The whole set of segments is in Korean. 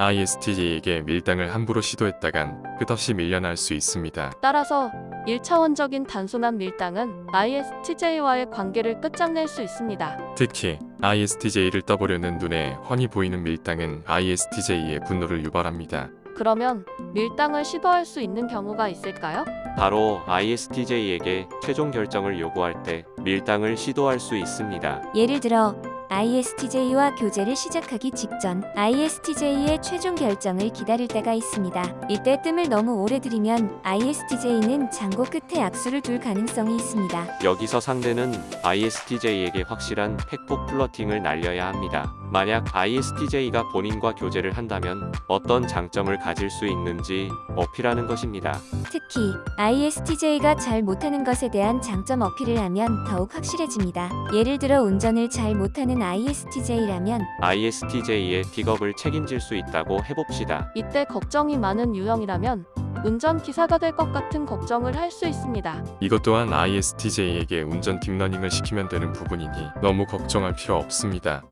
ISTJ에게 밀당을 함부로 시도했다간 끝없이 밀려날 수 있습니다. 따라서 1차원적인 단순한 밀당은 ISTJ와의 관계를 끝장낼 수 있습니다. 특히 ISTJ를 떠보려는 눈에 훤히 보이는 밀당은 ISTJ의 분노를 유발합니다. 그러면 밀당을 시도할 수 있는 경우가 있을까요? 바로 ISTJ에게 최종 결정을 요구할 때 밀당을 시도할 수 있습니다. 예를 들어 ISTJ와 교제를 시작하기 직전 ISTJ의 최종 결정을 기다릴 때가 있습니다. 이때 뜸을 너무 오래 들이면 ISTJ는 장고 끝에 악수를 둘 가능성이 있습니다. 여기서 상대는 ISTJ에게 확실한 팩폭 플러팅을 날려야 합니다. 만약 ISTJ가 본인과 교제를 한다면 어떤 장점을 가질 수 있는지 어필하는 것입니다. 특히 ISTJ가 잘 못하는 것에 대한 장점 어필을 하면 더욱 확실해집니다. 예를 들어 운전을 잘 못하는 ISTJ라면 ISTJ의 픽업을 책임질 수 있다고 해봅시다. 이때 걱정이 많은 유형이라면 운전기사가 될 것 같은 걱정을 할 수 있습니다. 이것 또한 ISTJ에게 운전 딥러닝을 시키면 되는 부분이니 너무 걱정할 필요 없습니다.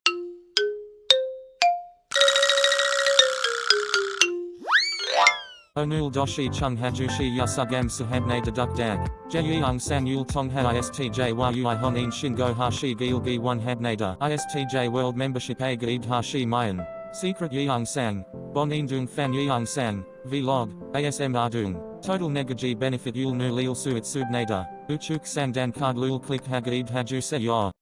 Onul doshi chung hajushi yasugam sahabne deduk dag. Jeyung sang yul tong ha istj yui honin shingo hashi gilgi one habnada. Istj world membership a gaid hashi mayan. Secret yeung sang. Bon indung fan yeung sang. Vlog. ASM ardung. Total negaji benefit yul nu lil suit subnada. Uchuk sang dan card lul click hagaid haju se yor.